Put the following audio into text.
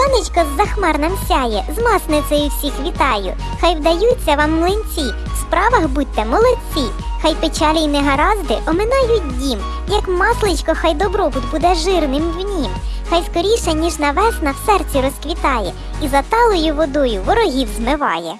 Сонечко з захмар нам сяє, з масницею всіх вітаю. Хай вдаються вам млинці, в справах будьте молодці. Хай печалі й негаразди оминають дім, як масличко, хай добробут буде жирним в нім. Хай скоріше, ніж на весна в серці розквітає, і за талою водою ворогів змиває.